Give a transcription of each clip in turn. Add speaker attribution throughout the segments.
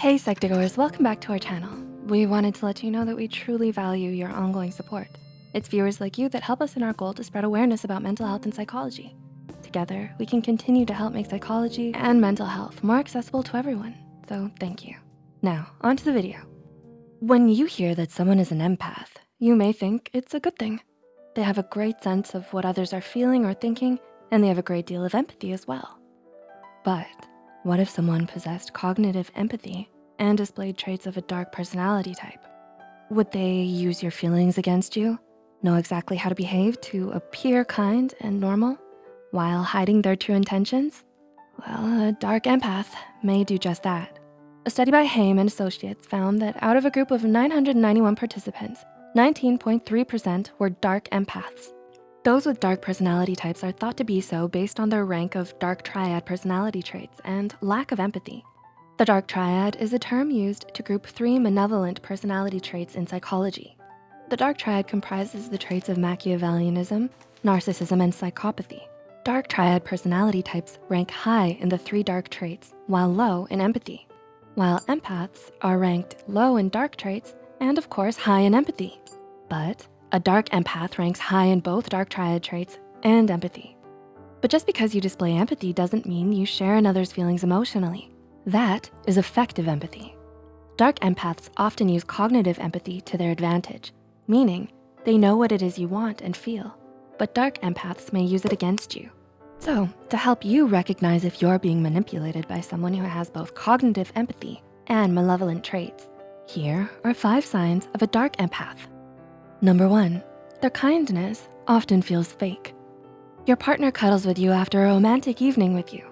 Speaker 1: Hey Psych2Goers, welcome back to our channel. We wanted to let you know that we truly value your ongoing support. It's viewers like you that help us in our goal to spread awareness about mental health and psychology. Together, we can continue to help make psychology and mental health more accessible to everyone, so thank you. Now, on to the video. When you hear that someone is an empath, you may think it's a good thing. They have a great sense of what others are feeling or thinking, and they have a great deal of empathy as well. But what if someone possessed cognitive empathy and displayed traits of a dark personality type? Would they use your feelings against you, know exactly how to behave to appear kind and normal while hiding their true intentions? Well, a dark empath may do just that. A study by Heym and Associates found that out of a group of 991 participants, 19.3% were dark empaths. Those with dark personality types are thought to be so based on their rank of dark triad personality traits and lack of empathy. The dark triad is a term used to group three malevolent personality traits in psychology. The dark triad comprises the traits of Machiavellianism, narcissism, and psychopathy. Dark triad personality types rank high in the three dark traits while low in empathy, while empaths are ranked low in dark traits and of course high in empathy. But a dark empath ranks high in both dark triad traits and empathy. But just because you display empathy doesn't mean you share another's feelings emotionally. That is affective empathy. Dark empaths often use cognitive empathy to their advantage, meaning they know what it is you want and feel, but dark empaths may use it against you. So to help you recognize if you're being manipulated by someone who has both cognitive empathy and malevolent traits, here are five signs of a dark empath. Number one, their kindness often feels fake. Your partner cuddles with you after a romantic evening with you.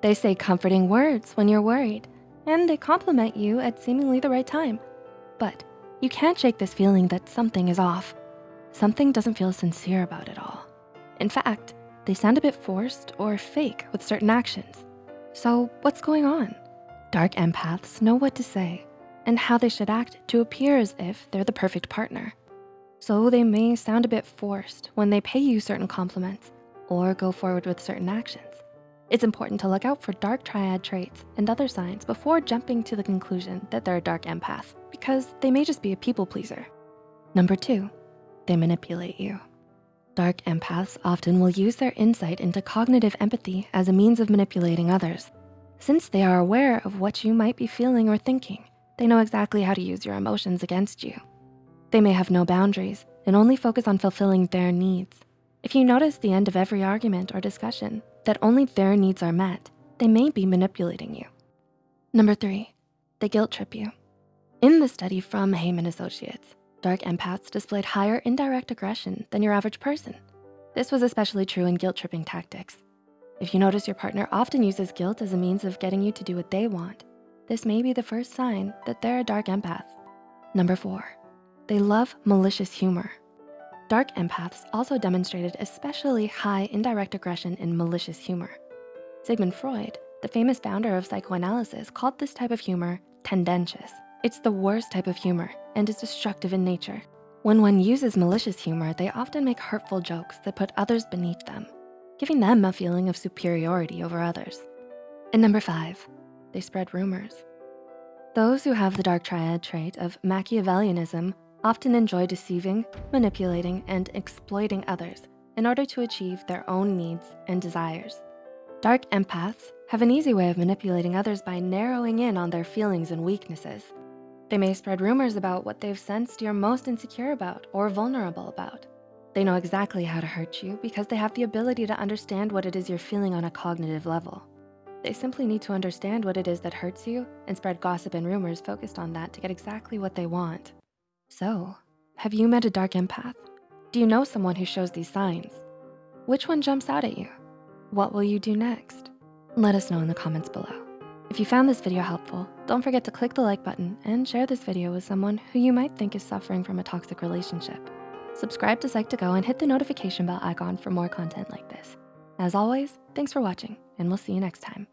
Speaker 1: They say comforting words when you're worried, and they compliment you at seemingly the right time. But you can't shake this feeling that something is off. Something doesn't feel sincere about it all. In fact, they sound a bit forced or fake with certain actions. So what's going on? Dark empaths know what to say and how they should act to appear as if they're the perfect partner so they may sound a bit forced when they pay you certain compliments or go forward with certain actions. It's important to look out for dark triad traits and other signs before jumping to the conclusion that they're a dark empath because they may just be a people pleaser. Number two, they manipulate you. Dark empaths often will use their insight into cognitive empathy as a means of manipulating others. Since they are aware of what you might be feeling or thinking, they know exactly how to use your emotions against you. They may have no boundaries and only focus on fulfilling their needs. If you notice the end of every argument or discussion that only their needs are met, they may be manipulating you. Number three, they guilt trip you. In the study from Heym and Associates, dark empaths displayed higher indirect aggression than your average person. This was especially true in guilt tripping tactics. If you notice your partner often uses guilt as a means of getting you to do what they want, this may be the first sign that they're a dark empath. Number four, they love malicious humor. Dark empaths also demonstrated especially high indirect aggression in malicious humor. Sigmund Freud, the famous founder of psychoanalysis, called this type of humor tendentious. It's the worst type of humor and is destructive in nature. When one uses malicious humor, they often make hurtful jokes that put others beneath them, giving them a feeling of superiority over others. And number five, they spread rumors. Those who have the dark triad trait of Machiavellianism often enjoy deceiving, manipulating, and exploiting others in order to achieve their own needs and desires. Dark empaths have an easy way of manipulating others by narrowing in on their feelings and weaknesses. They may spread rumors about what they've sensed you're most insecure about or vulnerable about. They know exactly how to hurt you because they have the ability to understand what it is you're feeling on a cognitive level. They simply need to understand what it is that hurts you and spread gossip and rumors focused on that to get exactly what they want. So, have you met a dark empath? Do you know someone who shows these signs? Which one jumps out at you? What will you do next? Let us know in the comments below. If you found this video helpful, don't forget to click the like button and share this video with someone who you might think is suffering from a toxic relationship. Subscribe to Psych2Go and hit the notification bell icon for more content like this. As always, thanks for watching and we'll see you next time.